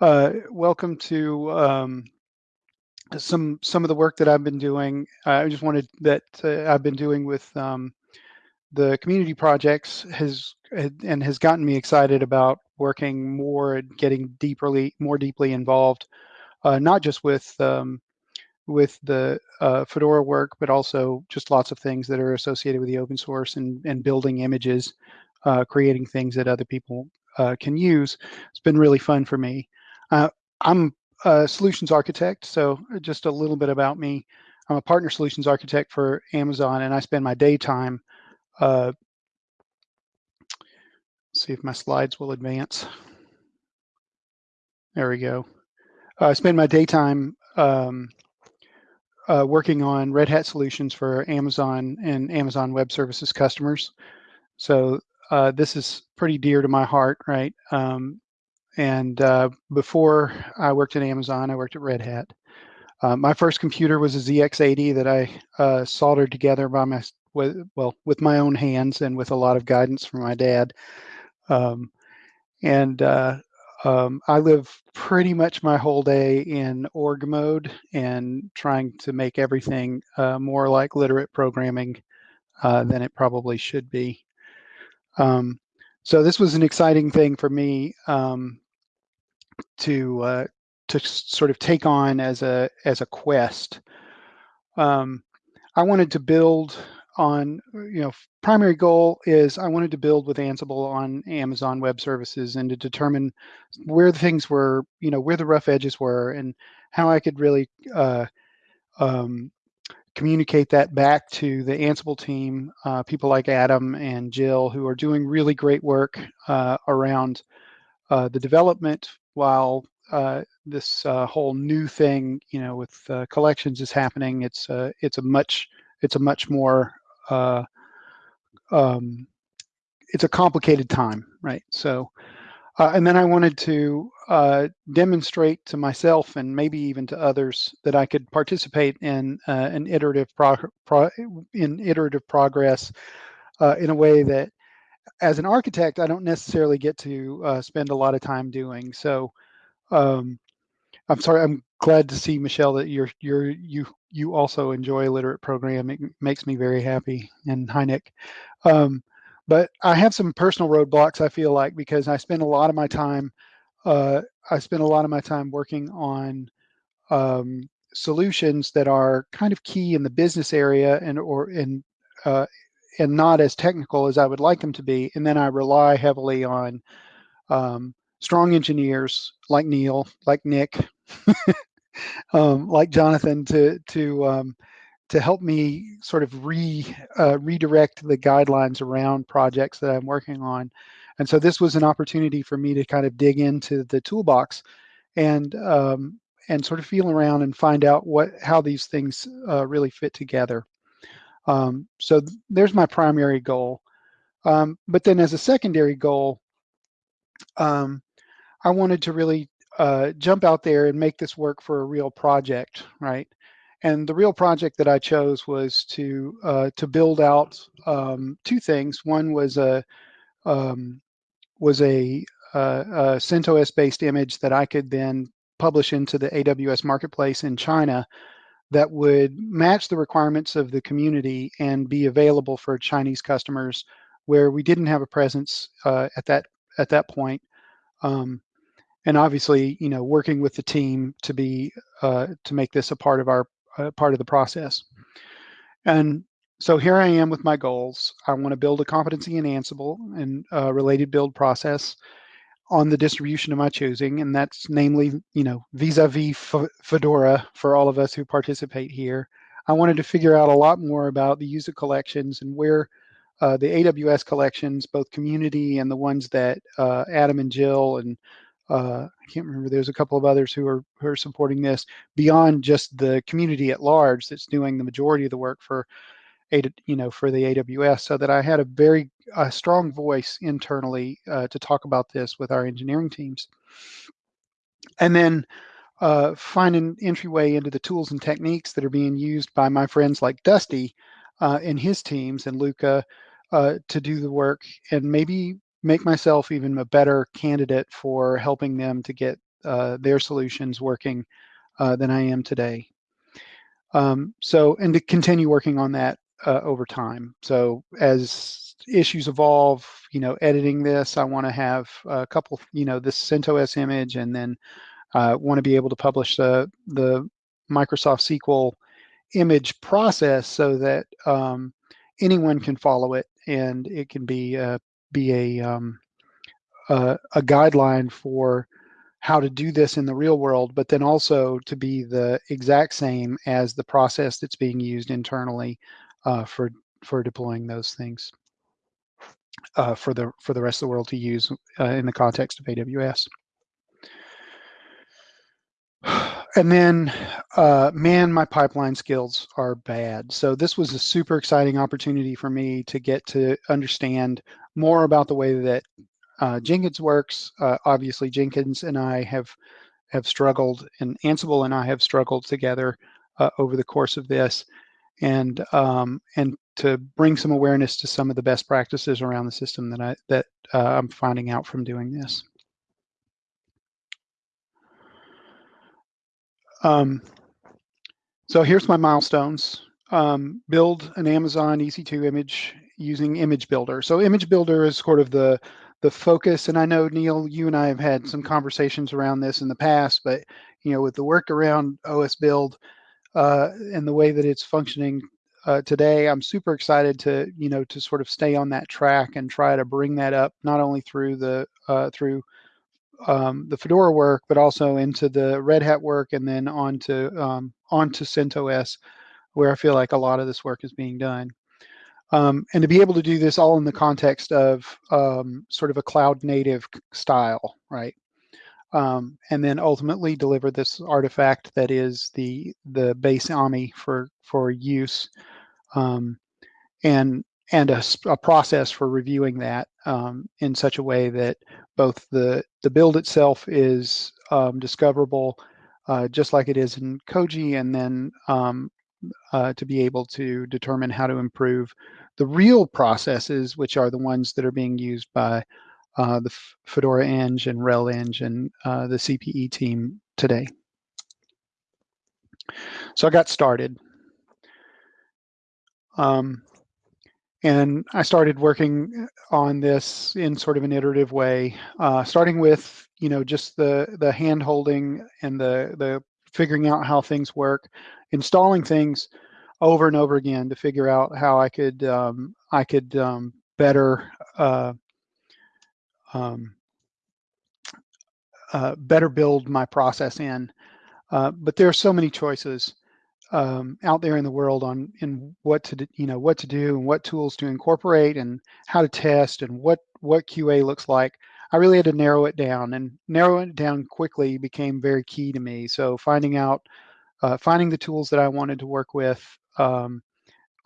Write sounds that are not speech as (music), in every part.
Uh, welcome to um, some some of the work that I've been doing. I just wanted that uh, I've been doing with um, the community projects has and has gotten me excited about working more and getting deeply more deeply involved, uh, not just with um, with the uh, Fedora work, but also just lots of things that are associated with the open source and, and building images, uh, creating things that other people uh, can use. It's been really fun for me. Uh, I'm a solutions architect, so just a little bit about me. I'm a partner solutions architect for Amazon, and I spend my daytime. Uh, see if my slides will advance. There we go. I spend my daytime um, uh, working on Red Hat solutions for Amazon and Amazon Web Services customers. So uh, this is pretty dear to my heart, right? Um, and uh, before I worked at Amazon, I worked at Red Hat. Uh, my first computer was a ZX80 that I uh, soldered together by my with, well with my own hands and with a lot of guidance from my dad. Um, and uh, um, I live pretty much my whole day in org mode and trying to make everything uh, more like literate programming uh, than it probably should be. Um, so this was an exciting thing for me um, to uh, to sort of take on as a as a quest. Um, I wanted to build on you know primary goal is I wanted to build with Ansible on Amazon Web Services and to determine where the things were you know where the rough edges were and how I could really uh, um, communicate that back to the Ansible team, uh, people like Adam and Jill who are doing really great work uh, around uh, the development while uh, this uh, whole new thing, you know, with uh, collections is happening. It's uh, it's a much it's a much more uh, um, it's a complicated time, right? So, uh, and then I wanted to demonstrate to myself and maybe even to others that I could participate in an iterative pro in iterative progress in a way that as an architect, I don't necessarily get to uh, spend a lot of time doing. So um, I'm sorry, I'm glad to see Michelle that you're you're you you also enjoy a literate programming. It makes me very happy. And hi Nick. Um, but I have some personal roadblocks. I feel like because I spend a lot of my time. Uh, I spend a lot of my time working on um, solutions that are kind of key in the business area and or in uh, and not as technical as I would like them to be. And then I rely heavily on um, strong engineers like Neil, like Nick, (laughs) um, like Jonathan to to um, to help me sort of re uh, redirect the guidelines around projects that I'm working on. And so this was an opportunity for me to kind of dig into the toolbox and um, and sort of feel around and find out what how these things uh, really fit together. Um, so th there's my primary goal. Um, but then as a secondary goal, um, I wanted to really uh, jump out there and make this work for a real project, right? And the real project that I chose was to uh, to build out um, two things. One was a um, was a, uh, a CentOS based image that I could then publish into the AWS marketplace in China that would match the requirements of the community and be available for Chinese customers where we didn't have a presence uh, at that at that point. Um, and obviously, you know, working with the team to be uh, to make this a part of our uh, part of the process. And so here I am with my goals. I want to build a competency in Ansible and a related build process on the distribution of my choosing, and that's namely, you know, vis-a-vis -vis Fedora for all of us who participate here. I wanted to figure out a lot more about the user collections and where uh, the AWS collections, both community and the ones that uh, Adam and Jill and uh, I can't remember, there's a couple of others who are, who are supporting this beyond just the community at large that's doing the majority of the work for you know, for the AWS so that I had a very a strong voice internally uh, to talk about this with our engineering teams. And then uh, find an entryway into the tools and techniques that are being used by my friends like Dusty uh, and his teams and Luca uh, to do the work and maybe make myself even a better candidate for helping them to get uh, their solutions working uh, than I am today. Um, so, and to continue working on that uh, over time. So as issues evolve, you know, editing this, I want to have a couple, you know, this CentOS image, and then uh, want to be able to publish the the Microsoft SQL image process so that um, anyone can follow it and it can be uh, be a um, a guideline for how to do this in the real world, but then also to be the exact same as the process that's being used internally uh, for for deploying those things uh, for the for the rest of the world to use uh, in the context of AWS. (sighs) And then, uh, man, my pipeline skills are bad. So this was a super exciting opportunity for me to get to understand more about the way that uh, Jenkins works. Uh, obviously, Jenkins and I have have struggled, and Ansible and I have struggled together uh, over the course of this, and um, and to bring some awareness to some of the best practices around the system that I that uh, I'm finding out from doing this. Um, so here's my milestones. Um, build an Amazon EC2 image using Image Builder. So Image Builder is sort of the the focus, and I know Neil, you and I have had some conversations around this in the past, but you know, with the work around osbuild uh, and the way that it's functioning uh, today, I'm super excited to you know to sort of stay on that track and try to bring that up not only through the uh, through um, the Fedora work, but also into the Red Hat work, and then onto um, onto CentOS, where I feel like a lot of this work is being done. Um, and to be able to do this all in the context of um, sort of a cloud native style, right? Um, and then ultimately deliver this artifact that is the the base AMI for for use, um, and and a, a, process for reviewing that um, in such a way that both the the build itself is um, discoverable, uh, just like it is in Koji, and then um, uh, to be able to determine how to improve the real processes, which are the ones that are being used by uh, the Fedora Eng and RHEL Eng and uh, the CPE team today. So I got started. Um, and I started working on this in sort of an iterative way, uh, starting with you know just the the hand holding and the the figuring out how things work, installing things over and over again to figure out how I could um, I could um, better uh, um, uh, better build my process in. Uh, but there are so many choices um, out there in the world on in what to you know what to do and what tools to incorporate and how to test and what what QA looks like. I really had to narrow it down and narrowing it down quickly became very key to me. So finding out, uh, finding the tools that I wanted to work with um,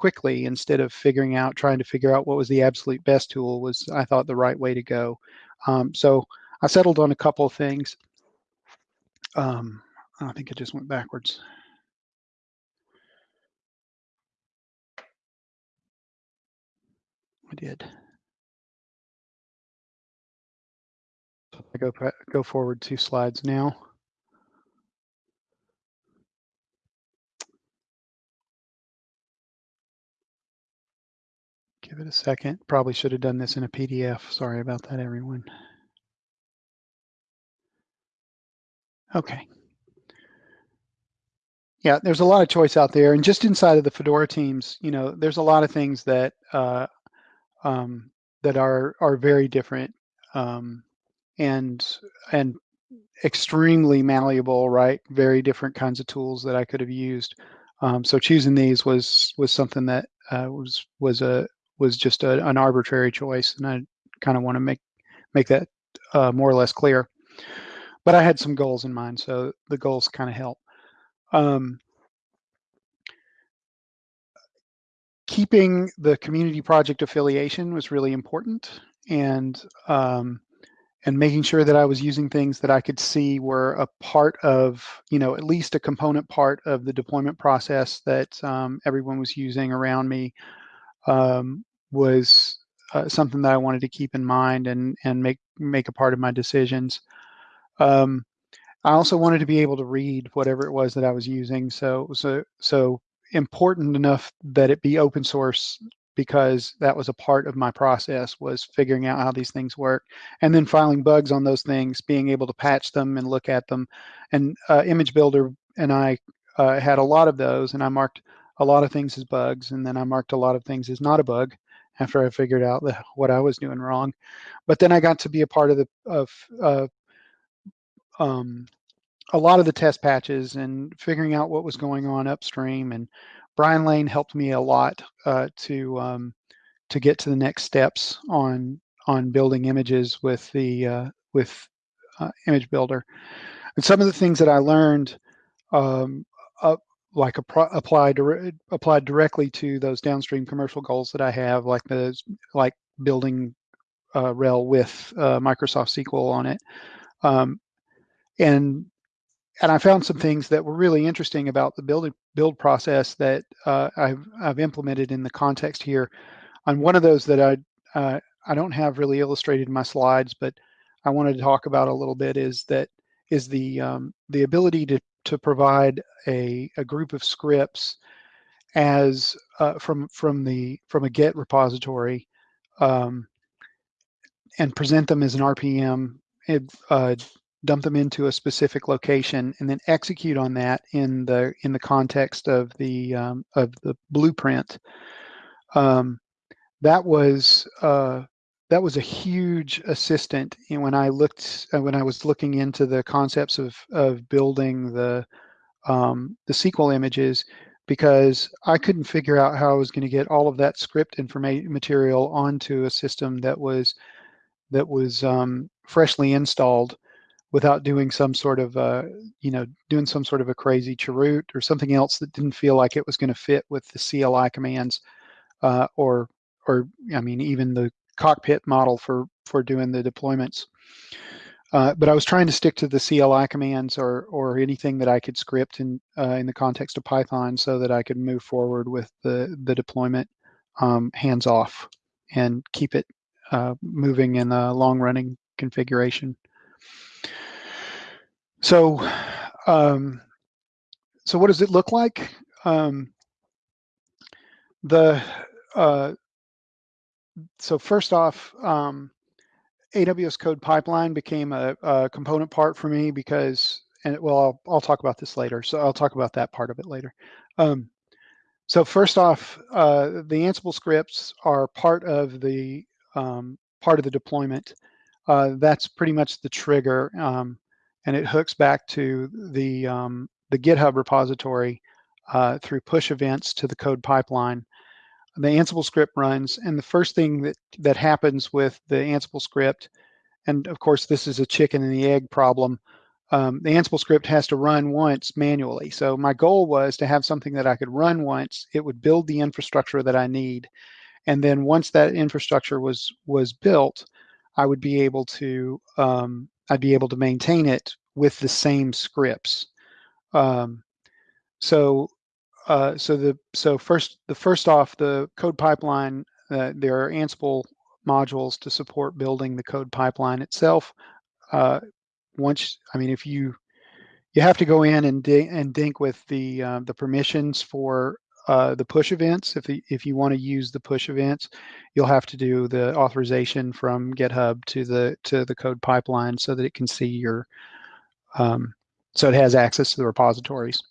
quickly instead of figuring out, trying to figure out what was the absolute best tool was I thought the right way to go. Um, so I settled on a couple of things. Um, I think it just went backwards. I did. I go go forward two slides now. Give it a second. Probably should have done this in a PDF. Sorry about that, everyone. Okay. Yeah, there's a lot of choice out there, and just inside of the Fedora teams, you know, there's a lot of things that uh, um, that are are very different um, and and extremely malleable, right? Very different kinds of tools that I could have used. Um, so choosing these was was something that uh, was was a was just a, an arbitrary choice, and I kind of want to make make that uh, more or less clear. But I had some goals in mind, so the goals kind of help. Um, keeping the community project affiliation was really important and um, and making sure that I was using things that I could see were a part of, you know, at least a component part of the deployment process that um, everyone was using around me um, was uh, something that I wanted to keep in mind and and make make a part of my decisions. Um, I also wanted to be able to read whatever it was that I was using. So, so, so important enough that it be open source because that was a part of my process was figuring out how these things work and then filing bugs on those things being able to patch them and look at them and uh, image builder and i uh, had a lot of those and i marked a lot of things as bugs and then i marked a lot of things as not a bug after i figured out the, what i was doing wrong but then i got to be a part of the of uh, um, a lot of the test patches and figuring out what was going on upstream and Brian Lane helped me a lot uh, to um, to get to the next steps on on building images with the uh, with uh, Image Builder. And some of the things that I learned, um, like applied applied directly to those downstream commercial goals that I have, like the like building uh, RHEL with uh, Microsoft SQL on it, um, and and I found some things that were really interesting about the build build process that uh, I've I've implemented in the context here. On one of those that I uh, I don't have really illustrated in my slides, but I wanted to talk about a little bit is that is the um, the ability to to provide a a group of scripts as uh, from from the from a Git repository um, and present them as an RPM uh, dump them into a specific location, and then execute on that in the in the context of the um, of the blueprint. Um, that was uh, that was a huge assistant when I looked uh, when I was looking into the concepts of of building the um, the SQL images because I couldn't figure out how I was going to get all of that script information material onto a system that was that was um, freshly installed without doing some sort of, uh, you know, doing some sort of a crazy chroot or something else that didn't feel like it was going to fit with the CLI commands, uh, or, or I mean, even the cockpit model for for doing the deployments. Uh, but I was trying to stick to the CLI commands or or anything that I could script in uh, in the context of Python so that I could move forward with the the deployment um, hands off and keep it uh, moving in a long running configuration. So, um, so what does it look like? Um, the uh, so first off, um, AWS Code Pipeline became a, a, component part for me because, and well, I'll, I'll, talk about this later. So I'll talk about that part of it later. Um, so first off, uh, the Ansible scripts are part of the um, part of the deployment. Uh, that's pretty much the trigger. Um, and it hooks back to the, um, the GitHub repository uh, through push events to the code pipeline. The Ansible script runs, and the first thing that, that happens with the Ansible script, and of course this is a chicken and the egg problem, um, the Ansible script has to run once manually. So my goal was to have something that I could run once, it would build the infrastructure that I need, and then once that infrastructure was was built, I would be able to um, I'd be able to maintain it with the same scripts. Um, so, uh, so the so first the first off the code pipeline, uh, there are Ansible modules to support building the code pipeline itself. Uh, once, I mean, if you you have to go in and and dink with the uh, the permissions for uh, the push events. If the, if you want to use the push events, you'll have to do the authorization from GitHub to the to the code pipeline so that it can see your um, so it has access to the repositories.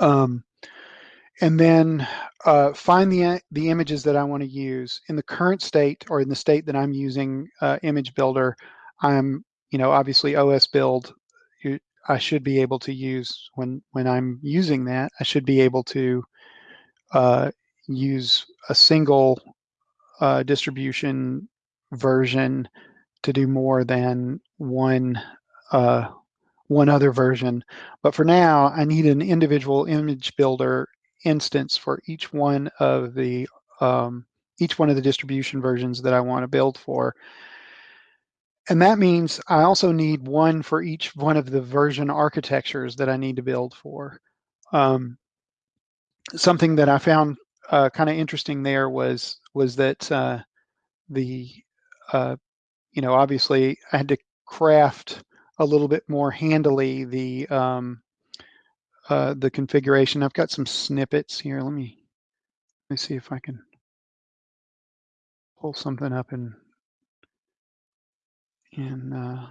Um, and then uh, find the the images that I want to use in the current state or in the state that I'm using uh, Image Builder. I'm you know obviously osbuild I should be able to use when when I'm using that. I should be able to uh, use a single uh, distribution version to do more than one uh, one other version. But for now, I need an individual image builder instance for each one of the um, each one of the distribution versions that I want to build for. And that means I also need one for each one of the version architectures that I need to build for. Um, something that I found uh, kind of interesting there was was that uh, the uh, you know obviously I had to craft a little bit more handily the um, uh, the configuration. I've got some snippets here. Let me let me see if I can pull something up in in uh,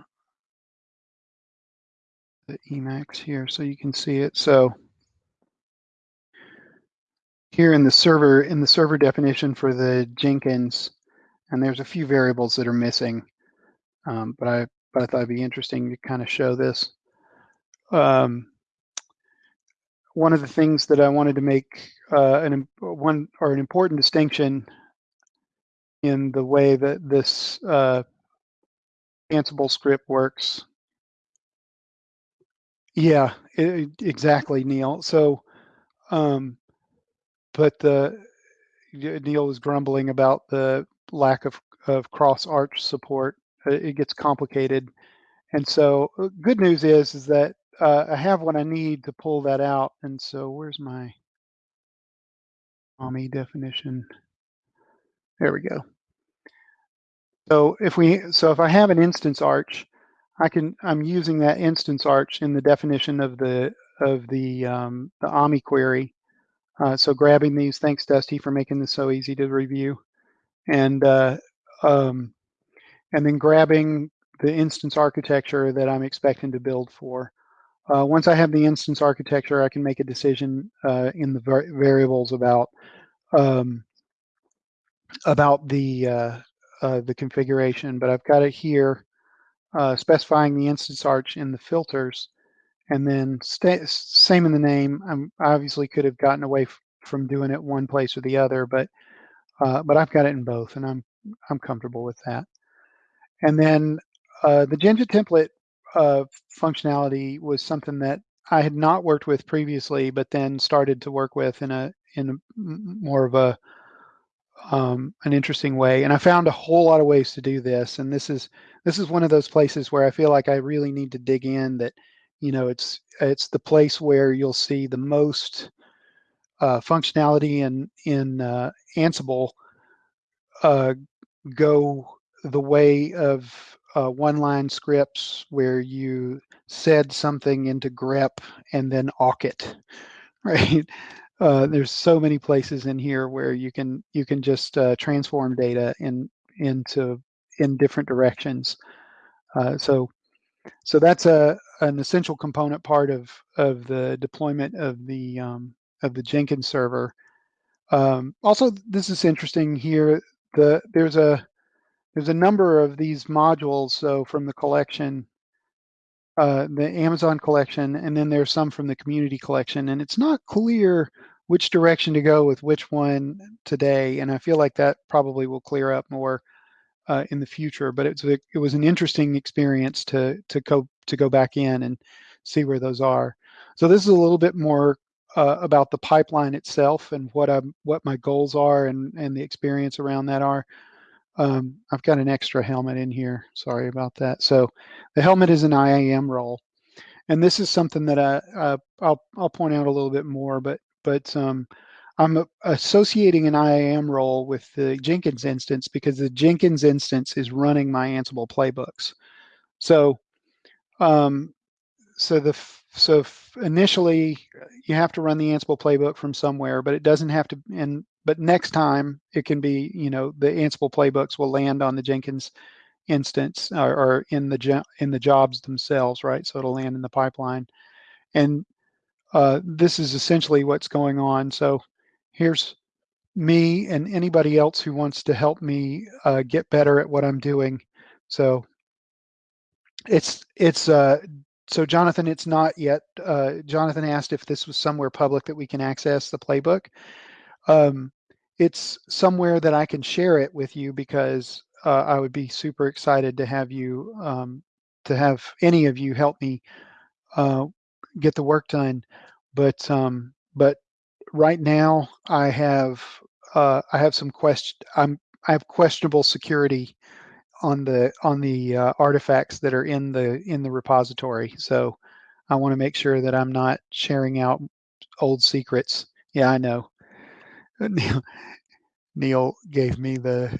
the Emacs here so you can see it. So here in the server in the server definition for the Jenkins, and there's a few variables that are missing, um, but I but I thought it'd be interesting to kind of show this. Um, one of the things that I wanted to make uh, an one or an important distinction in the way that this uh, Ansible script works. Yeah, it, exactly, Neil. So, um, but the Neil was grumbling about the lack of of cross arch support. It gets complicated, and so uh, good news is is that uh, I have what I need to pull that out. And so where's my AMI definition? There we go. So if we, so if I have an instance arch, I can, I'm using that instance arch in the definition of the, of the, um, the AMI query. Uh, so grabbing these, thanks Dusty for making this so easy to review. And, uh, um, and then grabbing the instance architecture that I'm expecting to build for. Uh, once I have the instance architecture, I can make a decision uh, in the var variables about um, about the uh, uh the configuration. But I've got it here, uh, specifying the instance arch in the filters, and then same in the name. I'm, I obviously could have gotten away from doing it one place or the other, but uh, but I've got it in both, and I'm I'm comfortable with that. And then the Jinja template uh, functionality was something that I had not worked with previously, but then started to work with in a in a more of a um, an interesting way. And I found a whole lot of ways to do this. And this is this is one of those places where I feel like I really need to dig in. That you know, it's it's the place where you'll see the most uh, functionality in in uh, Ansible uh, go the way of uh, one-line scripts where you said something into grep and then awk it, (laughs) right? Uh, there's so many places in here where you can you can just uh, transform data in into in different directions. Uh, so so that's a an essential component part of of the deployment of the um, of the Jenkins server. Um, also, this is interesting here. The there's a there's a number of these modules. So from the collection, uh, the Amazon collection, and then there's some from the community collection. And it's not clear which direction to go with which one today. And I feel like that probably will clear up more uh, in the future. But it's a, it was an interesting experience to to go to go back in and see where those are. So this is a little bit more uh, about the pipeline itself and what I'm what my goals are and and the experience around that are. Um, I've got an extra helmet in here. Sorry about that. So the helmet is an IAM role. And this is something that I, uh, I'll, I'll point out a little bit more, but, but um, I'm associating an IAM role with the Jenkins instance because the Jenkins instance is running my Ansible playbooks. So, um, so the so initially you have to run the Ansible playbook from somewhere, but it doesn't have to. And but next time it can be, you know, the Ansible playbooks will land on the Jenkins instance or, or in the in the jobs themselves, right? So it'll land in the pipeline, and uh, this is essentially what's going on. So here's me and anybody else who wants to help me uh, get better at what I'm doing. So it's it's uh, so Jonathan, it's not yet. Uh, Jonathan asked if this was somewhere public that we can access the playbook. Um, it's somewhere that I can share it with you because uh, I would be super excited to have you, um, to have any of you help me uh, get the work done. But um, but right now I have uh, I have some question. I'm I have questionable security on the on the uh, artifacts that are in the in the repository. So I want to make sure that I'm not sharing out old secrets. Yeah, I know. (laughs) Neil, Neil gave me the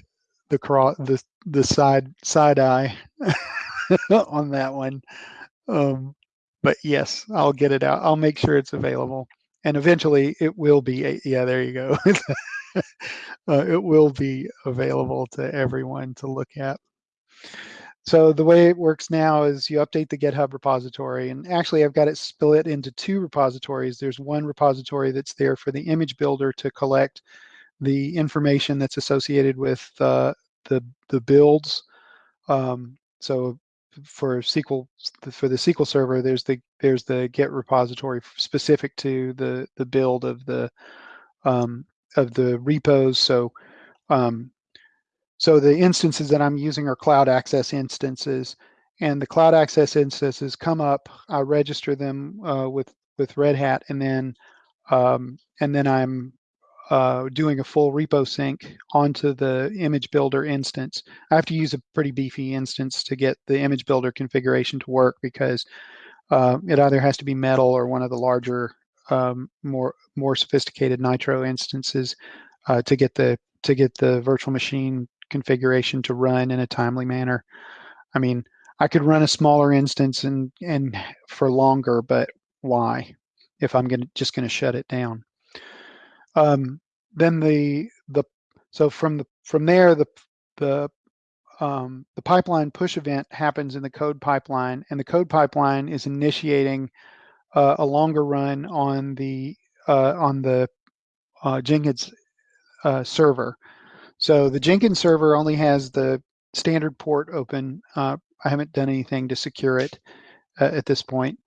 the cross the the side side eye (laughs) on that one. um, but yes, I'll get it out. I'll make sure it's available. And eventually it will be, yeah, there you go. (laughs) (laughs) uh, it will be available to everyone to look at. So the way it works now is you update the GitHub repository, and actually I've got it split into two repositories. There's one repository that's there for the image builder to collect the information that's associated with uh, the the builds. Um, so for SQL for the SQL server, there's the there's the Git repository specific to the the build of the um, of the repos. So um, so the instances that I'm using are cloud access instances, and the cloud access instances come up. I register them uh, with with Red Hat, and then um, and then I'm uh, doing a full repo sync onto the image builder instance. I have to use a pretty beefy instance to get the image builder configuration to work because uh, it either has to be metal or one of the larger, um, more more sophisticated Nitro instances uh, to get the to get the virtual machine configuration to run in a timely manner. I mean, I could run a smaller instance and and (laughs) for longer, but why? If I'm gonna just gonna shut it down. Um, then the the so from the from there the the um, the pipeline push event happens in the code pipeline, and the code pipeline is initiating uh, a longer run on the uh, on the uh, Jenkins uh, server. So the Jenkins server only has the standard port open. Uh, I haven't done anything to secure it uh, at this point.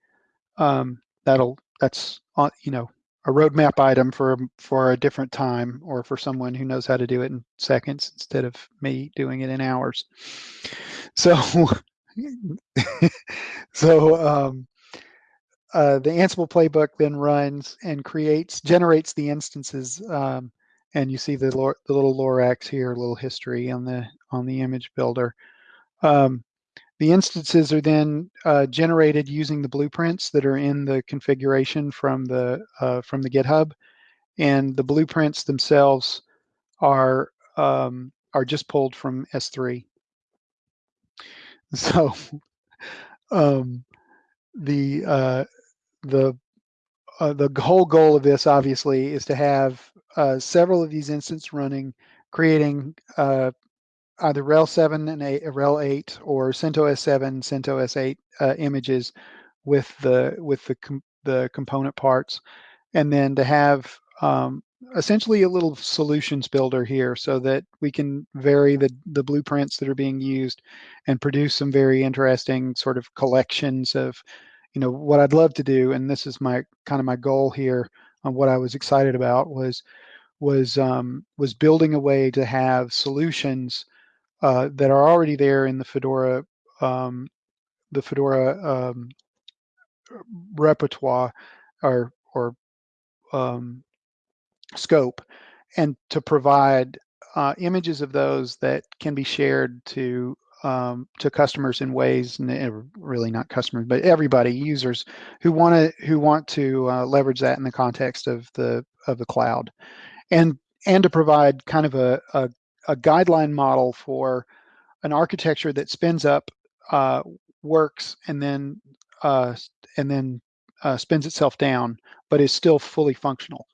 Um, that'll that's you know a roadmap item for for a different time or for someone who knows how to do it in seconds instead of me doing it in hours. So (laughs) so um, uh, the Ansible playbook then runs and creates generates the instances um, and you see the, the little Lorax here, a little history on the on the image builder. Um, the instances are then uh, generated using the blueprints that are in the configuration from the uh, from the GitHub, and the blueprints themselves are um, are just pulled from S3. (laughs) So (laughs) um, the uh, the uh, the whole goal of this obviously is to have uh, several of these instances running, creating uh, either RHEL 7 and 8, RHEL 8 or CentOS 7, CentOS 8 uh, images with the with the com the component parts, and then to have um, essentially a little solutions builder here so that we can vary the the blueprints that are being used and produce some very interesting sort of collections of you know what I'd love to do and this is my kind of my goal here on what I was excited about was was um, was building a way to have solutions uh, that are already there in the Fedora um, the Fedora um, repertoire or or um, scope, and to provide uh, images of those that can be shared to um, to customers in ways, really not customers, but everybody, users who want to who want to uh, leverage that in the context of the of the cloud, and and to provide kind of a, a a guideline model for an architecture that spins up, uh, works, and then uh, and then uh, spins itself down, but is still fully functional.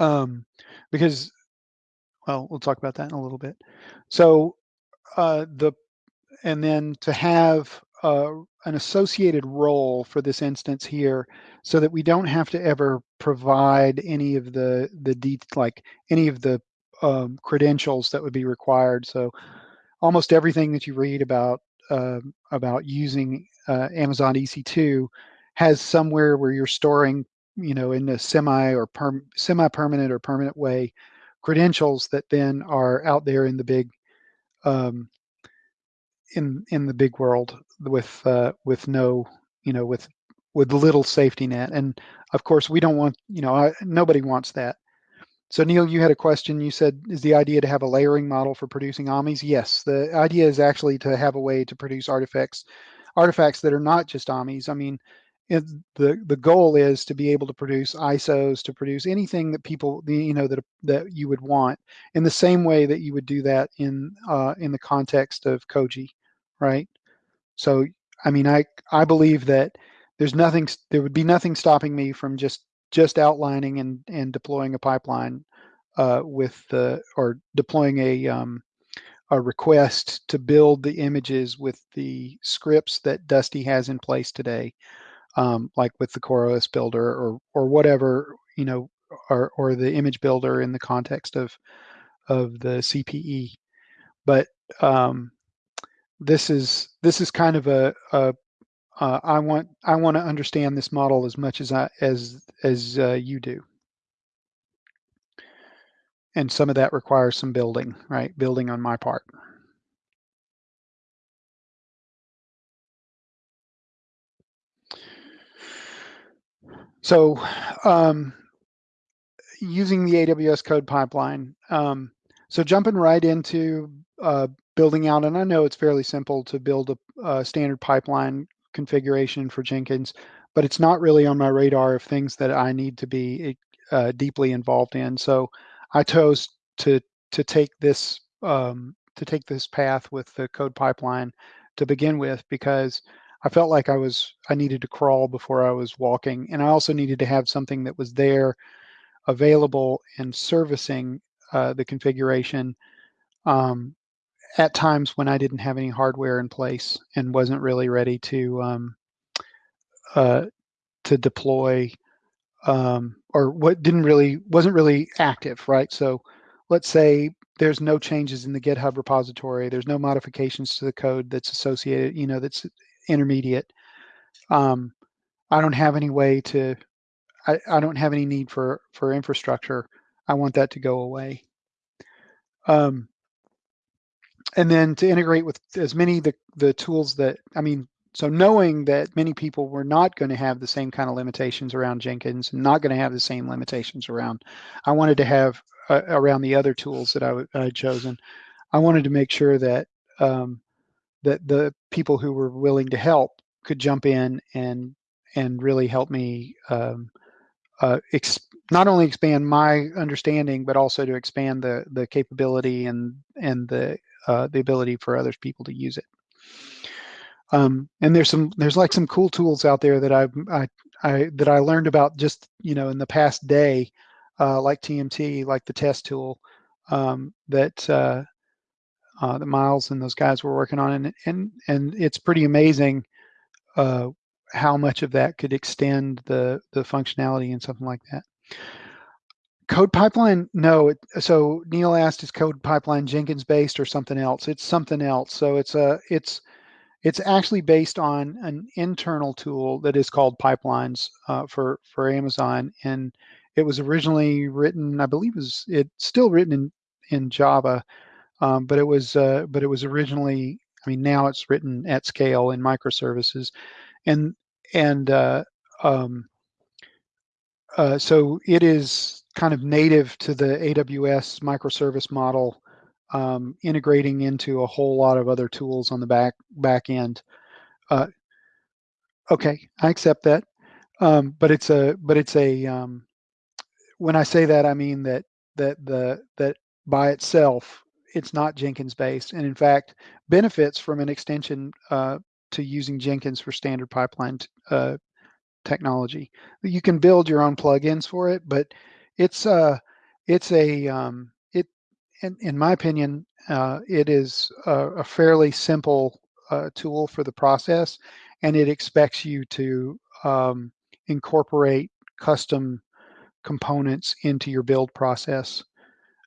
Um, because, well, we'll talk about that in a little bit. So uh, the and then to have uh, an associated role for this instance here so that we don't have to ever provide any of the the de like any of the um, credentials that would be required. So almost everything that you read about uh, about using uh, Amazon EC2 has somewhere where you're storing, you know, in a semi or semi-permanent or permanent way, credentials that then are out there in the big um, in in the big world with uh, with no, you know, with with little safety net. And of course, we don't want, you know, I, nobody wants that. So Neil, you had a question. You said, is the idea to have a layering model for producing AMIs? Yes, the idea is actually to have a way to produce artifacts, artifacts that are not just AMIs. I mean, it, the the goal is to be able to produce ISOs, to produce anything that people, you know, that that you would want in the same way that you would do that in uh, in the context of Koji, right? So I mean, I I believe that there's nothing there would be nothing stopping me from just just outlining and and deploying a pipeline uh, with the or deploying a um, a request to build the images with the scripts that Dusty has in place today, um, like with the CoreOS builder or or whatever you know, or or the image builder in the context of of the CPE. But um, this is this is kind of a, a uh, I want I want to understand this model as much as I as as uh, you do. And some of that requires some building, right? Building on my part. So um, using the AWS code pipeline. Um, so jumping right into uh, building out, and I know it's fairly simple to build a, a, standard pipeline configuration for Jenkins, but it's not really on my radar of things that I need to be uh, deeply involved in. So I chose to to take this um, to take this path with the code pipeline to begin with because I felt like I was I needed to crawl before I was walking, and I also needed to have something that was there, available and servicing uh, the configuration um, at times when I didn't have any hardware in place and wasn't really ready to um, uh, to deploy um, or what didn't really wasn't really active, right? So let's say there's no changes in the GitHub repository, there's no modifications to the code that's associated, you know, that's intermediate. Um, I don't have any way to, I, I don't have any need for, for infrastructure. I want that to go away. Um, and then to integrate with as many the, the tools that, I mean, so knowing that many people were not going to have the same kind of limitations around Jenkins, not going to have the same limitations around, I wanted to have uh, around the other tools that I had chosen. I wanted to make sure that um, that the people who were willing to help could jump in and and really help me um, uh, not only expand my understanding, but also to expand the the capability and and the uh, the ability for other people to use it. Um, and there's some there's like some cool tools out there that I I, I that I learned about just you know in the past day, uh, like TMT, like the test tool um, that uh, uh, that Miles and those guys were working on, and and and it's pretty amazing uh, how much of that could extend the the functionality and something like that. Code pipeline, no. It, so Neil asked, is code pipeline Jenkins based or something else? It's something else. So it's a it's it's actually based on an internal tool that is called Pipelines uh, for for Amazon, and it was originally written, I believe, was it's still written in in Java, um, but it was uh, but it was originally. I mean, now it's written at scale in microservices, and and uh, um, uh, so it is kind of native to the AWS microservice model um, integrating into a whole lot of other tools on the back back end. Uh, okay, I accept that, um, but it's a but it's a um, when I say that I mean that that the that by itself it's not Jenkins based, and in fact benefits from an extension uh, to using Jenkins for standard pipeline uh, technology. You can build your own plugins for it, but it's uh it's a um, in, in my opinion, uh, it is a, a fairly simple uh, tool for the process, and it expects you to um, incorporate custom components into your build process.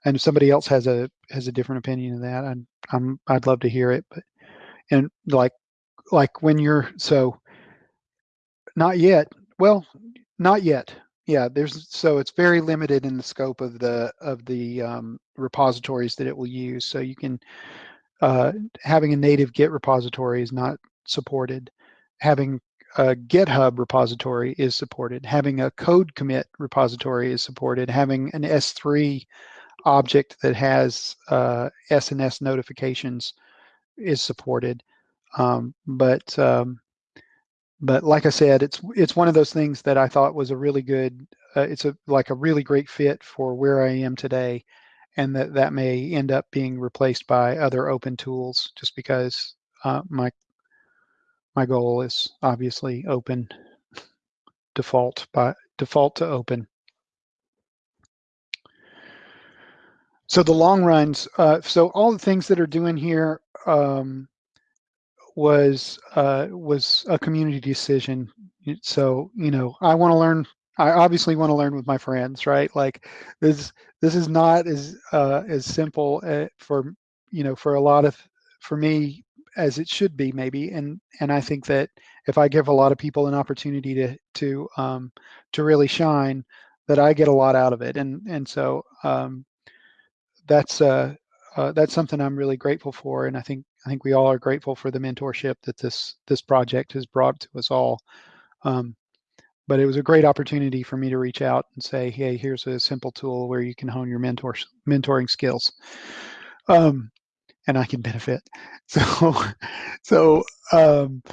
And if somebody else has a has a different opinion of that, I'm, I'm I'd love to hear it. But and like like when you're so not yet. Well, not yet yeah there's so it's very limited in the scope of the of the um, repositories that it will use so you can uh, having a native git repository is not supported having a github repository is supported having a code commit repository is supported having an s3 object that has uh, sns notifications is supported um, but um, but like I said, it's it's one of those things that I thought was a really good. Uh, it's a like a really great fit for where I am today, and that that may end up being replaced by other open tools just because uh, my my goal is obviously open default by default to open. So the long runs, uh, so all the things that are doing here um, was uh, was a community decision. So you know, I want to learn. I obviously want to learn with my friends, right? Like this this is not as uh, as simple uh, for you know for a lot of for me as it should be maybe and and i think that if i give a lot of people an opportunity to to um to really shine that i get a lot out of it and and so um that's uh, uh that's something i'm really grateful for and i think i think we all are grateful for the mentorship that this this project has brought to us all um but it was a great opportunity for me to reach out and say hey here's a simple tool where you can hone your mentor mentoring skills um and I can benefit. (laughs) So, so, um,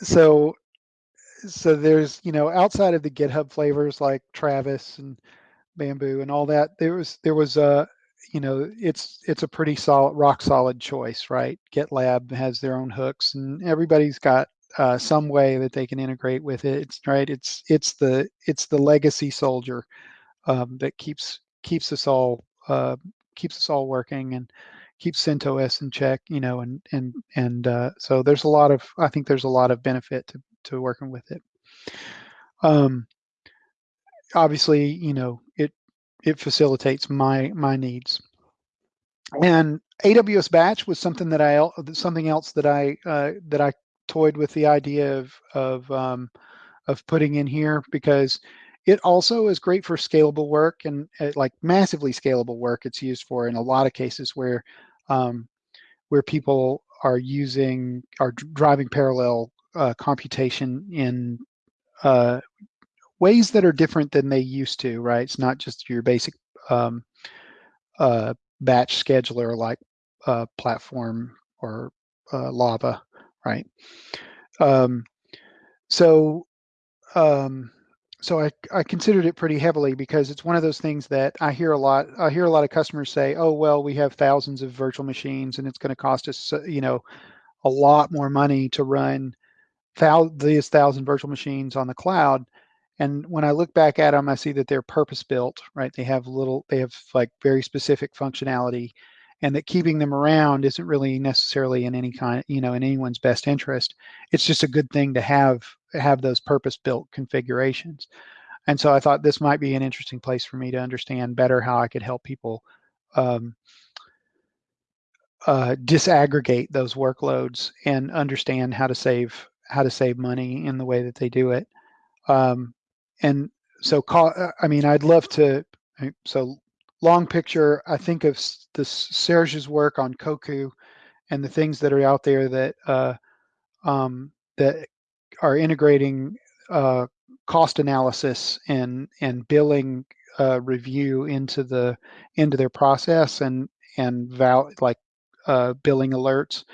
so, so there's, you know, outside of the GitHub flavors like Travis and Bamboo and all that, there was, there was a, you know, it's, it's a pretty solid, rock solid choice, right? GitLab has their own hooks and everybody's got uh, some way that they can integrate with it. It's right. It's, it's the, it's the legacy soldier um, that keeps, keeps us all, uh, keeps us all working and keeps CentOS in check, you know, and and and uh, so there's a lot of I think there's a lot of benefit to to working with it. Um, obviously, you know, it it facilitates my my needs. And AWS Batch was something that I something else that I uh, that I toyed with the idea of of um, of putting in here because it also is great for scalable work and uh, like massively scalable work. It's used for in a lot of cases where um, where people are using are driving parallel uh, computation in uh, ways that are different than they used to. Right? It's not just your basic um, uh, batch scheduler like uh, platform or uh, Lava, right? Um, so um, so I, I considered it pretty heavily because it's one of those things that I hear a lot. I hear a lot of customers say, "Oh, well, we have thousands of virtual machines, and it's going to cost us, you know, a lot more money to run thou- these thousand virtual machines on the cloud." And when I look back at them, I see that they're purpose built, right? They have little, they have like very specific functionality, and that keeping them around isn't really necessarily in any kind, you know, in anyone's best interest. It's just a good thing to have have those purpose-built configurations. And so I thought this might be an interesting place for me to understand better how I could help people um, uh, disaggregate those workloads and understand how to save how to save money in the way that they do it. Um, and so, call, uh, I mean, I'd love to. So, long picture, I think of the Serge's work on Koku and the things that are out there that uh, um, that are integrating uh, cost analysis and and billing uh, review into the into their process and and val like uh, billing alerts.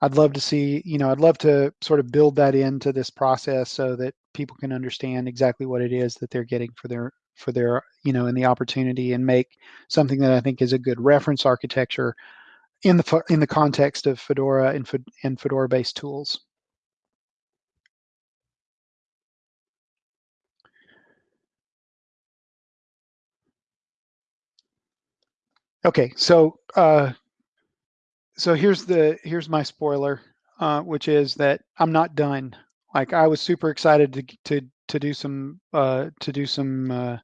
I'd love to see, you know, I'd love to sort of build that into this process so that people can understand exactly what it is that they're getting for their for their, you know, in the opportunity and make something that I think is a good reference architecture in the in the context of Fedora and, and Fedora-based tools. Okay, so uh, so here's the here's my spoiler, uh, which is that I'm not done. Like I was super excited to to to do some uh, to do some uh,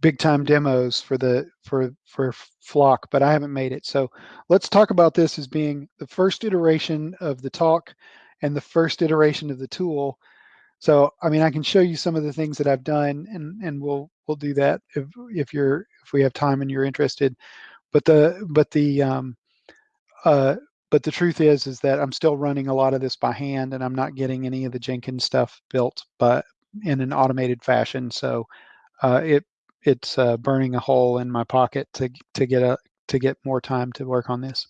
big time demos for the for for Flock, but I haven't made it. So let's talk about this as being the first iteration of the talk and the first iteration of the tool. So I mean, I can show you some of the things that I've done, and and we'll we'll do that if if you're if we have time and you're interested. But the but the um, uh, but the truth is is that I'm still running a lot of this by hand, and I'm not getting any of the Jenkins stuff built, but in an automated fashion. So uh, it it's uh, burning a hole in my pocket to to get a to get more time to work on this.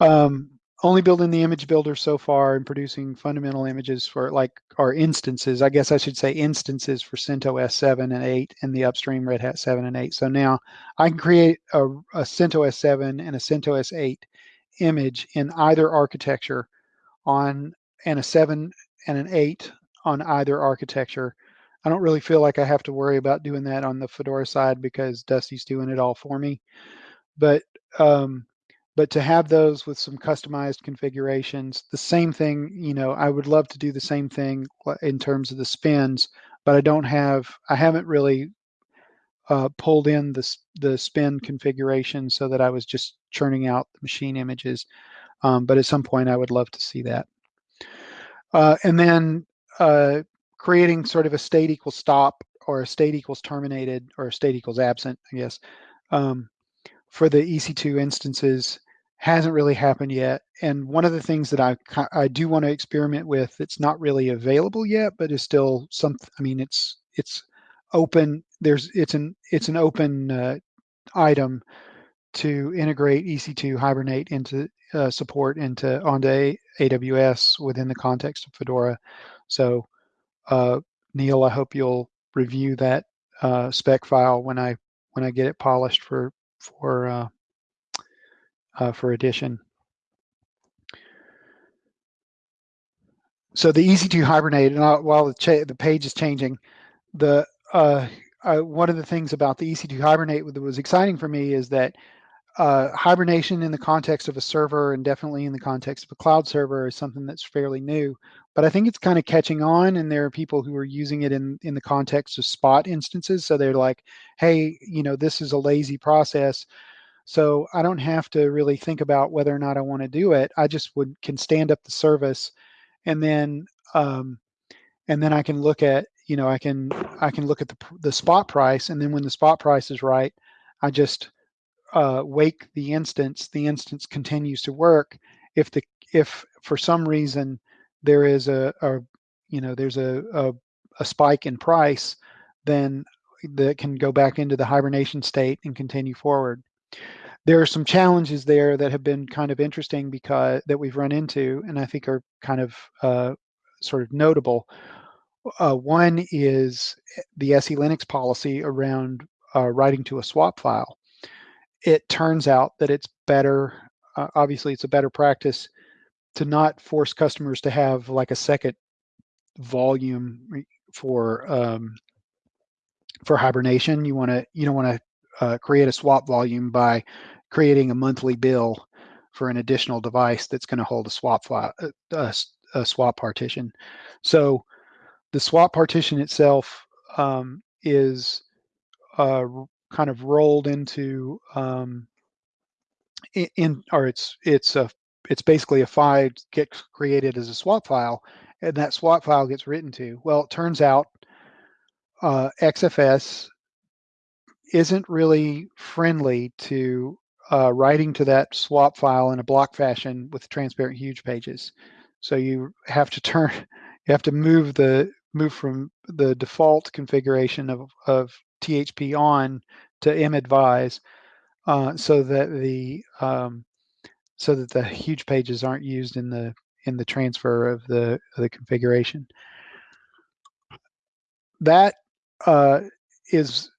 Um, only building the image builder so far and producing fundamental images for like our instances. I guess I should say instances for CentOS 7 and 8 and the upstream Red Hat 7 and 8. So now I can create a, a CentOS 7 and a CentOS 8 image in either architecture on and a seven and an eight on either architecture. I don't really feel like I have to worry about doing that on the Fedora side because Dusty's doing it all for me. But um, but to have those with some customized configurations, the same thing, you know, I would love to do the same thing in terms of the spins, but I don't have, I haven't really uh, pulled in the, the spin configuration so that I was just churning out the machine images. Um, but at some point I would love to see that. Uh, and then uh, creating sort of a state equals stop or a state equals terminated or a state equals absent, I guess, um, for the EC2 instances hasn't really happened yet. And one of the things that I I do want to experiment with it's not really available yet, but is still some. I mean, it's it's open. There's it's an it's an open uh, item to integrate EC2 Hibernate into uh, support into onto AWS within the context of Fedora. So uh, Neil, I hope you'll review that uh, spec file when I when I get it polished for for uh, uh, for addition. So the EC2 Hibernate, and while the, the page is changing, the uh, one of the things about the EC2 Hibernate that was exciting for me is that uh, hibernation in the context of a server and definitely in the context of a cloud server is something that's fairly new. But I think it's kind of catching on, and there are people who are using it in in the context of spot instances. So they're like, "Hey, you know, this is a lazy process, so I don't have to really think about whether or not I want to do it. I just would can stand up the service, and then um, and then I can look at you know I can I can look at the the spot price, and then when the spot price is right, I just uh, wake the instance, the instance continues to work. If the if for some reason there is a, a you know there's a, a, a spike in price, then that can go back into the hibernation state and continue forward. There are some challenges there that have been kind of interesting because that we've run into, and I think are kind of uh, sort of notable. Uh, one is the SE Linux policy around uh, writing to a swap file it turns out that it's better, uh, obviously it's a better practice to not force customers to have like a second volume for um, for hibernation. You want to you don't want to uh, create a swap volume by creating a monthly bill for an additional device that's going to hold a swap file, uh, a, a, swap partition. So the swap partition itself um, is uh, kind of rolled into um, in, or it's it's a it's basically a file gets created as a swap file, and that swap file gets written to. Well, it turns out uh, XFS isn't really friendly to uh, writing to that swap file in a block fashion with transparent huge pages. So you have to turn, (laughs) you have to move the move from the default configuration of, of THP on to madvise uh, so that the um, so that the huge pages aren't used in the in the transfer of the of the configuration. That uh, is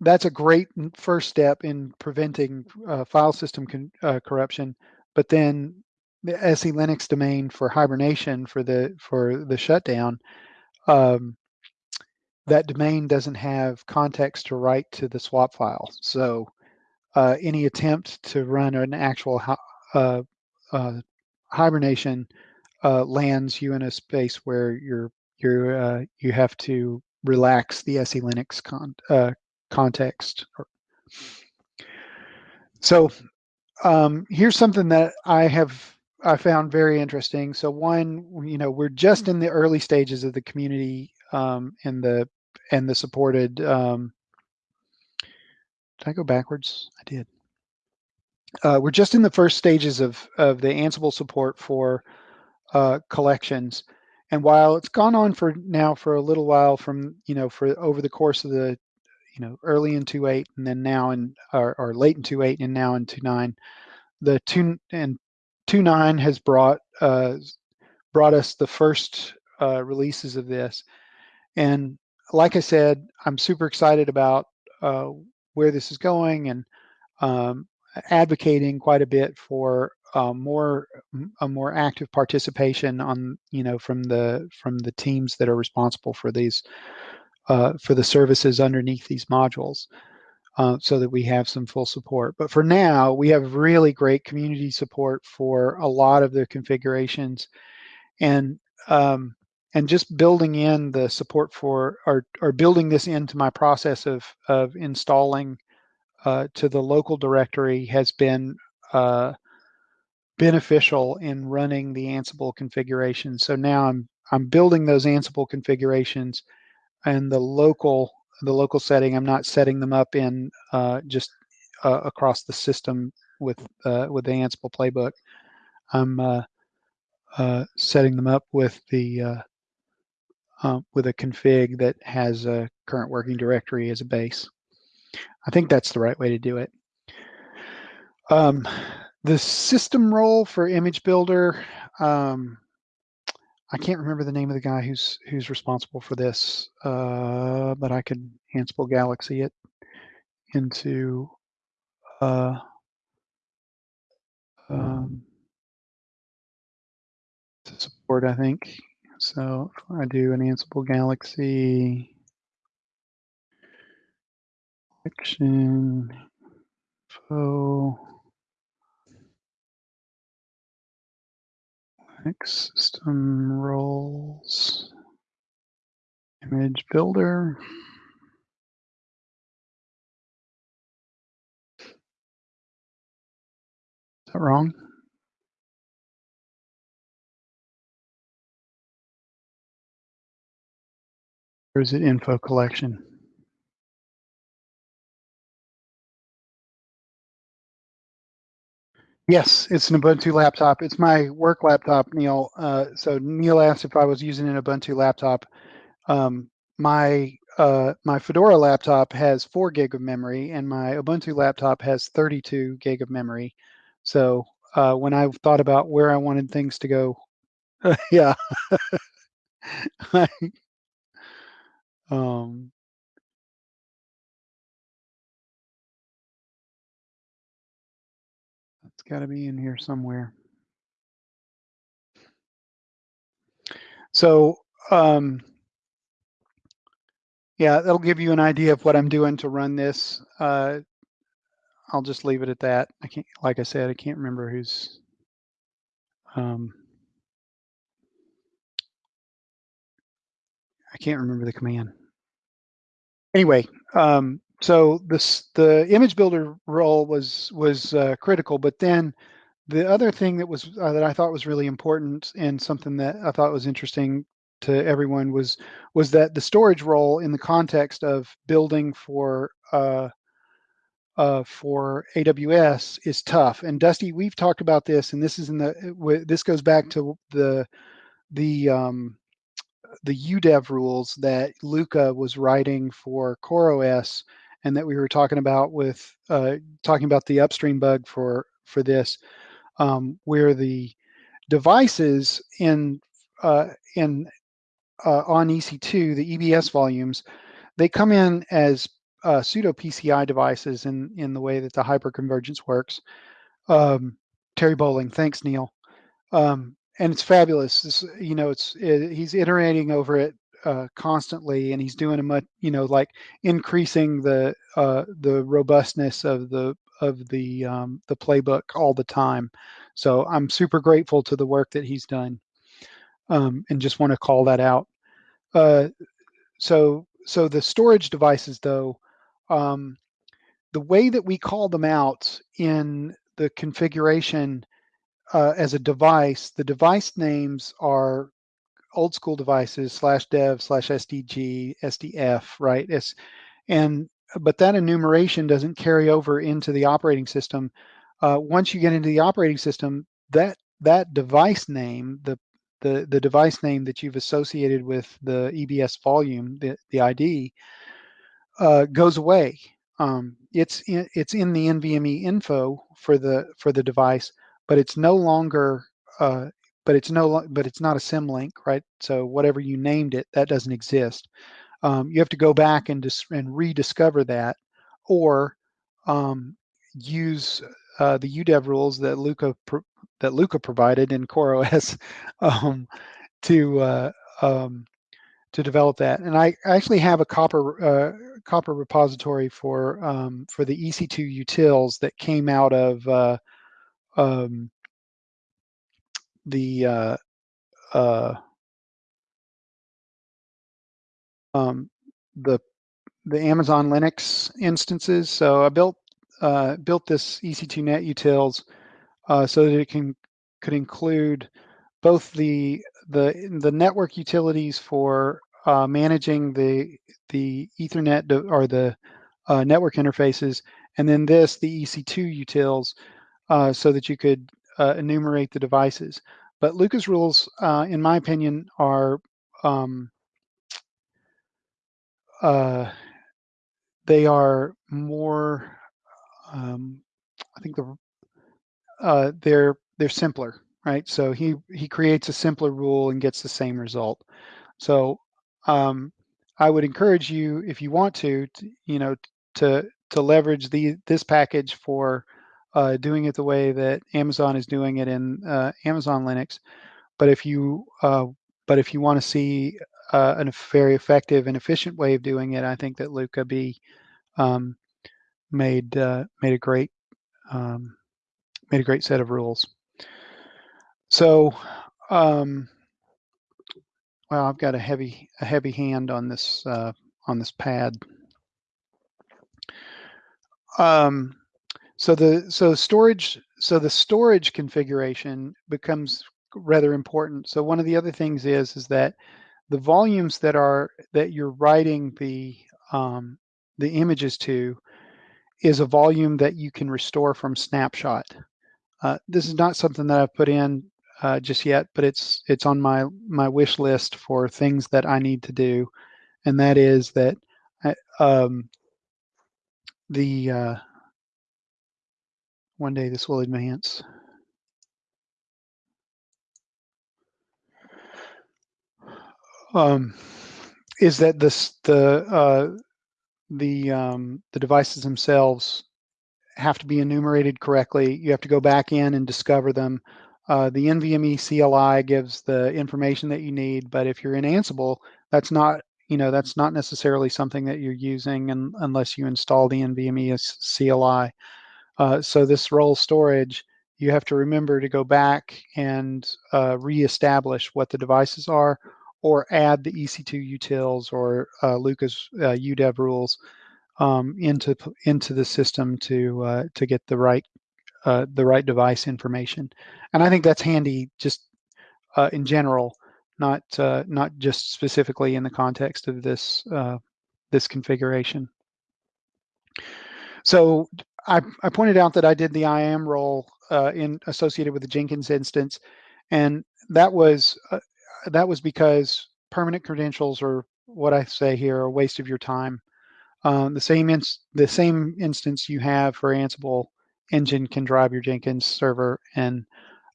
that's a great first step in preventing uh, file system uh, corruption. But then the SE Linux domain for hibernation for the for the shutdown um, that domain doesn't have context to write to the swap file. So uh, any attempt to run an actual uh, uh, hibernation uh, lands you in a space where you're you're uh, you have to relax the SE Linux con uh, context. So um, here's something that I have I found very interesting. So one, you know, we're just in the early stages of the community um, and the and the supported. Um, did I go backwards? I did. Uh, we're just in the first stages of of the Ansible support for uh, collections, and while it's gone on for now for a little while, from you know for over the course of the you know early in 2.8 and then now in or, or late in 2.8 and now in 2.9, the two and 2.9 has brought uh, brought us the first uh, releases of this, and like I said, I'm super excited about uh, where this is going and um, advocating quite a bit for uh, more a more active participation on you know from the from the teams that are responsible for these uh, for the services underneath these modules uh, so that we have some full support. But for now, we have really great community support for a lot of the configurations and um, and just building in the support for or, or building this into my process of, of installing uh, to the local directory has been uh, beneficial in running the Ansible configuration. So now I'm I'm building those Ansible configurations and the local the local setting. I'm not setting them up in uh, just uh, across the system with uh, with the Ansible playbook. I'm uh, uh, setting them up with the uh, with a config that has a current working directory as a base. I think that's the right way to do it. Um, the system role for image builder um, I can't remember the name of the guy who's who's responsible for this, uh, but I could Ansible Galaxy it into uh, um, to support, I think. So if I do an Ansible Galaxy action info System roles, image builder. Is that wrong? Or is it info collection? Yes, it's an Ubuntu laptop. It's my work laptop, Neil. Uh, so Neil asked if I was using an Ubuntu laptop. Um, my uh, my Fedora laptop has four gig of memory, and my Ubuntu laptop has 32 gig of memory. So uh, when I thought about where I wanted things to go, (laughs) yeah, (laughs) um, got to be in here somewhere. So, um, yeah, that'll give you an idea of what I'm doing to run this. Uh, I'll just leave it at that. I can't, like I said, I can't remember who's. Um, I can't remember the command. Anyway, um, so this the image builder role was was uh, critical, but then the other thing that was uh, that I thought was really important and something that I thought was interesting to everyone was was that the storage role in the context of building for uh, uh, for AWS is tough. And Dusty, we've talked about this, and this is in the this goes back to the the um, the UDEV rules that Luca was writing for CoreOS and that we were talking about with uh, talking about the upstream bug for for this, um, where the devices in uh, in uh, on EC2, the EBS volumes, they come in as uh, pseudo PCI devices in in the way that the hyperconvergence works. Um, Terry Bowling, thanks Neil. Um, and it's fabulous. This, you know, it's it, he's iterating over it uh, constantly, and he's doing a much, you know, like increasing the uh, the robustness of the of the um, the playbook all the time. So I'm super grateful to the work that he's done, um, and just want to call that out. Uh, so so the storage devices, though, um, the way that we call them out in the configuration uh, as a device, the device names are old school devices slash dev slash SDG, SDF, right? It's, and but that enumeration doesn't carry over into the operating system. Uh, once you get into the operating system, that that device name, the the the device name that you've associated with the EBS volume, the the ID, uh, goes away. Um, it's in, it's in the NVMe info for the for the device, but it's no longer uh, but it's no, but it's not a symlink, right? So whatever you named it, that doesn't exist. Um, you have to go back and dis- and rediscover that, or um, use uh, the UDEV rules that Luca that Luca provided in CoreOS (laughs) um, to uh, um, to develop that. And I actually have a Copr uh, Copr repository for um, for the EC2 utils that came out of uh, um, the uh, uh, um, the the Amazon Linux instances. So I built uh, built this EC2 Net utils uh, so that it can could include both the the the network utilities for uh, managing the the Ethernet or the uh, network interfaces, and then this the EC2 utils, so that you could uh, enumerate the devices. But Luca's rules, uh, in my opinion, are um, uh, they are more. Um, I think the uh, they're they're simpler, right? So he he creates a simpler rule and gets the same result. So um, I would encourage you, if you want to, to you know, to to leverage the this package for uh, doing it the way that Amazon is doing it in uh, Amazon Linux. But if you uh, but if you want to see uh, a very effective and efficient way of doing it, I think that Luca B um, made uh, made a great um, made a great set of rules. So, um, well, I've got a heavy a heavy hand on this uh, on this pad. Um, so the so storage so the storage configuration becomes rather important. So one of the other things is is that the volumes that are that you're writing the um, the images to is a volume that you can restore from snapshot. Uh, this is not something that I've put in uh, just yet, but it's it's on my my wish list for things that I need to do, and that is that I, um, the uh, one day this will advance. Um, is that this the uh, the um, the devices themselves have to be enumerated correctly. You have to go back in and discover them. Uh, the NVMe CLI gives the information that you need, but if you're in Ansible, that's not you know that's not necessarily something that you're using and, unless you install the NVMe CLI. Uh, so this role storage, you have to remember to go back and uh, reestablish what the devices are, or add the EC2 utils or uh, Luca's UDEV uh, rules um, into into the system to uh, to get the right uh, the right device information. And I think that's handy just uh, in general, not not just specifically in the context of this this configuration. So I, I, pointed out that I did the IAM role uh, in associated with the Jenkins instance, and that was that was because permanent credentials are what I say here a waste of your time. Um, the same the same instance you have for Ansible engine can drive your Jenkins server, and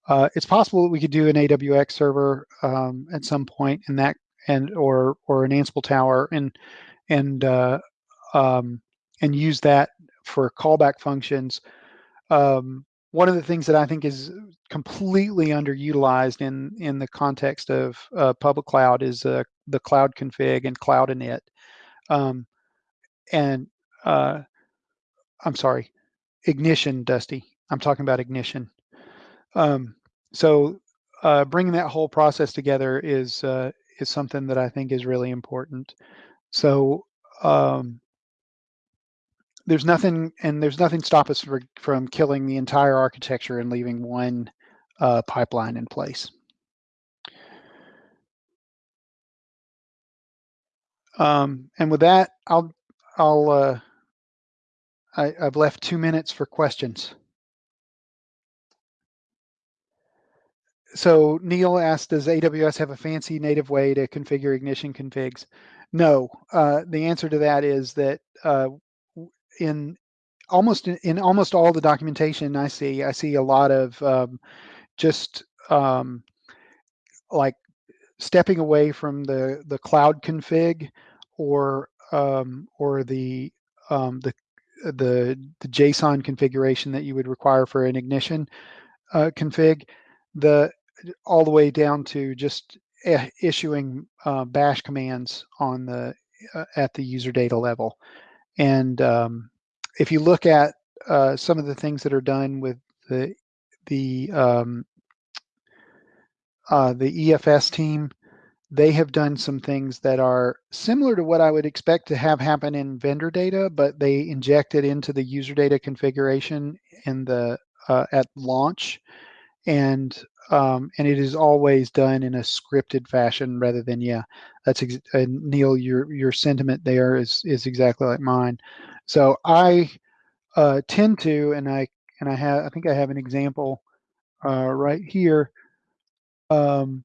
uh, it's possible that we could do an AWX server um, at some point in that, and or or an Ansible tower, and and uh, um, and use that for callback functions. Um, one of the things that I think is completely underutilized in in the context of uh, public cloud is uh, the cloud config and cloud init. Um, and uh, I'm sorry, ignition, Dusty. I'm talking about ignition. Um, so uh, bringing that whole process together is uh, is something that I think is really important. So um, there's nothing, and there's nothing stop us for, from killing the entire architecture and leaving one uh, pipeline in place. Um, and with that, I'll I'll uh, I, I've left two minutes for questions. So Neil asked, does AWS have a fancy native way to configure ignition configs? No, uh, the answer to that is that uh, in almost in almost all the documentation I see, I see a lot of um, just um, like stepping away from the the cloud config or um, or the um, the the, the JSON configuration that you would require for an ignition uh, config, the all the way down to just issuing uh, bash commands on the uh, at the user data level. And um, if you look at uh, some of the things that are done with the the um, uh, the EFS team, they have done some things that are similar to what I would expect to have happen in vendor data, but they inject it into the user data configuration in the uh, at launch, and um, and it is always done in a scripted fashion rather than yeah. That's uh, Neil. Your your sentiment there is is exactly like mine. So I uh, tend to, and I and I have I think I have an example uh, right here. Um,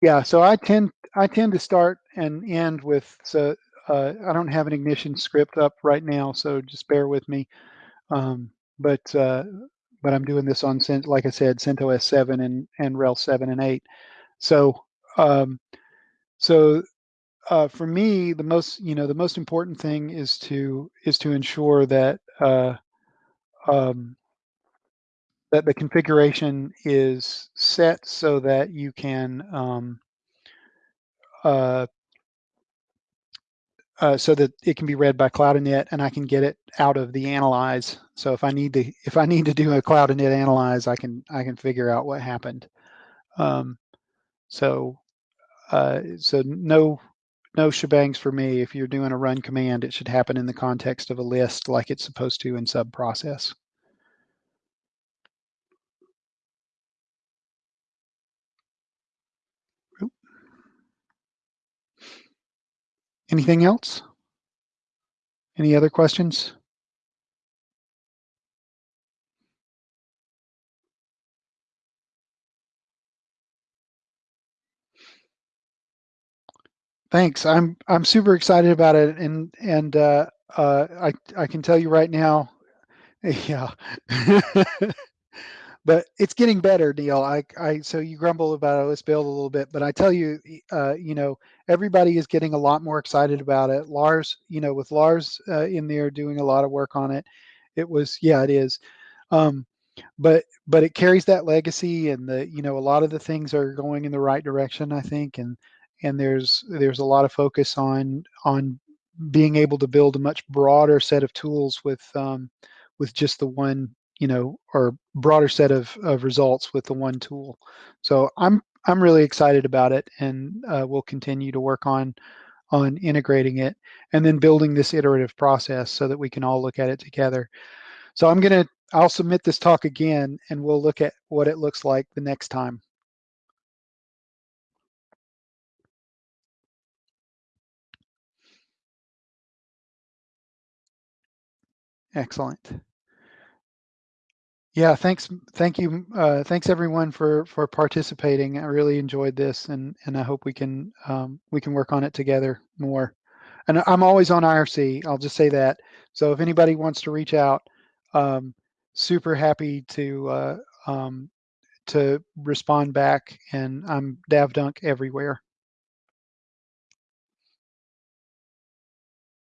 yeah, so I tend I tend to start and end with so uh, I don't have an ignition script up right now, so just bear with me. Um, but uh, but I'm doing this on like I said, CentOS 7 and and RHEL 7 and 8. So um, so uh, for me, the most you know the most important thing is to is to ensure that uh, um, that the configuration is set so that you can um, uh, uh, so that it can be read by Cloud-init and I can get it out of the analyze. So if I need to if I need to do a Cloud-init analyze, I can I can figure out what happened. Um, so uh, so no no shebangs for me. If you're doing a run command, it should happen in the context of a list like it's supposed to in sub process. Anything else? Any other questions? Thanks. I'm I'm super excited about it, and and uh, uh, I I can tell you right now, (laughs) yeah. but it's getting better, Neil. I, I, so you grumble about osbuild a little bit, but I tell you, uh, you know, everybody is getting a lot more excited about it. Lars, you know, with Lars uh, in there doing a lot of work on it, it was, yeah, it is. Um, but, but it carries that legacy and the, you know, a lot of the things are going in the right direction, I think. And, and there's, there's a lot of focus on, on being able to build a much broader set of tools with, um, with just the one you know, or broader set of, of results with the one tool. So I'm I'm really excited about it, and uh, we'll continue to work on on integrating it and then building this iterative process so that we can all look at it together. So I'm gonna I'll submit this talk again, and we'll look at what it looks like the next time. Excellent. Yeah, thanks. Thank you. Uh, thanks everyone for for participating. I really enjoyed this, and and I hope we can um, we can work on it together more. And I'm always on IRC. I'll just say that. So if anybody wants to reach out, um, super happy to uh, um, to respond back. And I'm davdunc everywhere.